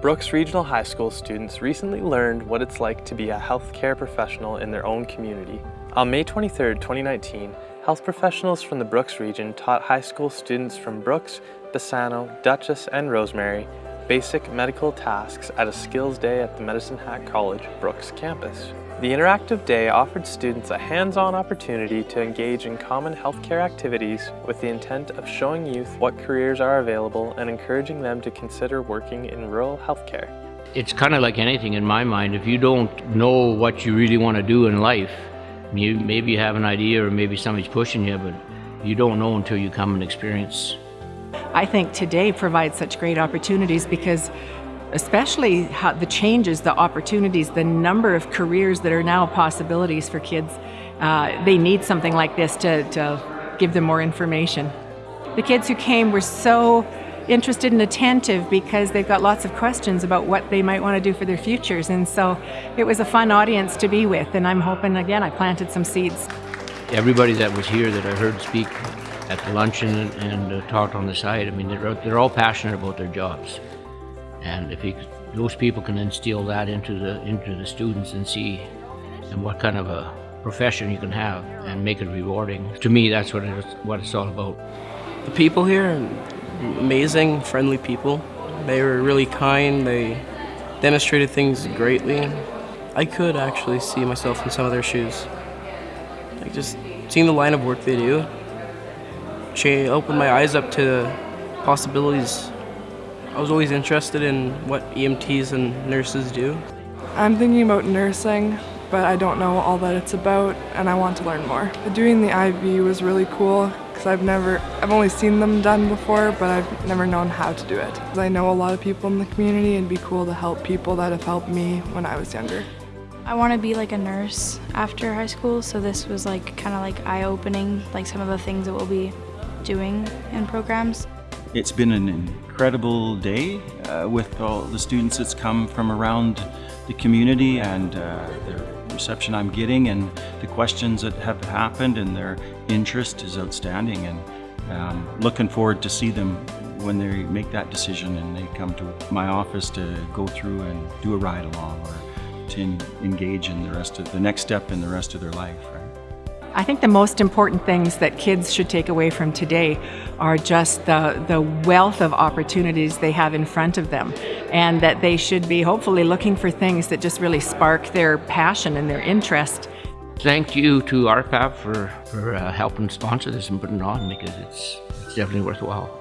Brooks Regional High School students recently learned what it's like to be a healthcare professional in their own community. On May 23, 2019, health professionals from the Brooks region taught high school students from Brooks, Bassano, Duchess, and Rosemary basic medical tasks at a skills day at the Medicine Hat College Brooks campus. The interactive day offered students a hands-on opportunity to engage in common healthcare activities with the intent of showing youth what careers are available and encouraging them to consider working in rural healthcare. It's kind of like anything in my mind. If you don't know what you really want to do in life, you, maybe you have an idea or maybe somebody's pushing you, but you don't know until you come and experience. I think today provides such great opportunities because especially how the changes, the opportunities, the number of careers that are now possibilities for kids. Uh, they need something like this to, to give them more information. The kids who came were so interested and attentive because they've got lots of questions about what they might want to do for their futures and so it was a fun audience to be with and I'm hoping again I planted some seeds. Everybody that was here that I heard speak at the luncheon and, and uh, talked on the side, I mean they're, they're all passionate about their jobs. And if he, those people can instill that into the into the students and see and what kind of a profession you can have and make it rewarding. To me, that's what it's, what it's all about. The people here, amazing, friendly people. They were really kind. They demonstrated things greatly. I could actually see myself in some of their shoes. Like just seeing the line of work they do, she opened my eyes up to possibilities I was always interested in what EMTs and nurses do. I'm thinking about nursing, but I don't know all that it's about and I want to learn more. Doing the IV was really cool because I've never, I've only seen them done before, but I've never known how to do it. I know a lot of people in the community and it'd be cool to help people that have helped me when I was younger. I want to be like a nurse after high school, so this was like kind of like eye-opening, like some of the things that we'll be doing in programs. It's been an incredible day uh, with all the students that's come from around the community and uh, the reception I'm getting and the questions that have happened and their interest is outstanding and um, looking forward to see them when they make that decision and they come to my office to go through and do a ride along or to engage in the rest of the next step in the rest of their life. Right? I think the most important things that kids should take away from today are just the, the wealth of opportunities they have in front of them and that they should be hopefully looking for things that just really spark their passion and their interest. Thank you to RPAP for, for uh, helping sponsor this and putting it on because it's, it's definitely worthwhile.